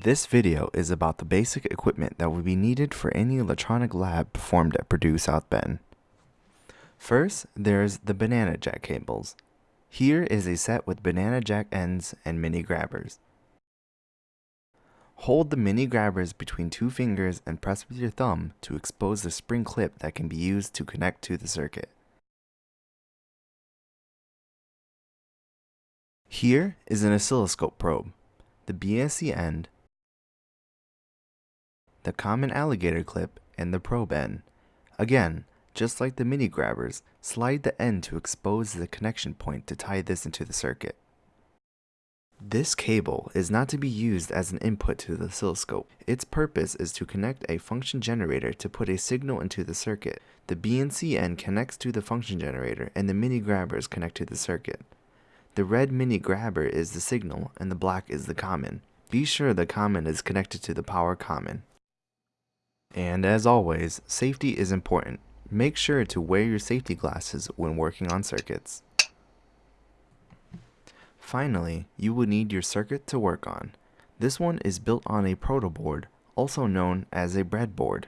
This video is about the basic equipment that will be needed for any electronic lab performed at Purdue South Bend. First, there's the banana jack cables. Here is a set with banana jack ends and mini grabbers. Hold the mini grabbers between two fingers and press with your thumb to expose the spring clip that can be used to connect to the circuit. Here is an oscilloscope probe. The BNC end the common alligator clip, and the probe end. Again, just like the mini grabbers, slide the end to expose the connection point to tie this into the circuit. This cable is not to be used as an input to the oscilloscope. Its purpose is to connect a function generator to put a signal into the circuit. The BNC end connects to the function generator and the mini grabbers connect to the circuit. The red mini grabber is the signal and the black is the common. Be sure the common is connected to the power common. And as always, safety is important. Make sure to wear your safety glasses when working on circuits. Finally, you will need your circuit to work on. This one is built on a proto board, also known as a breadboard.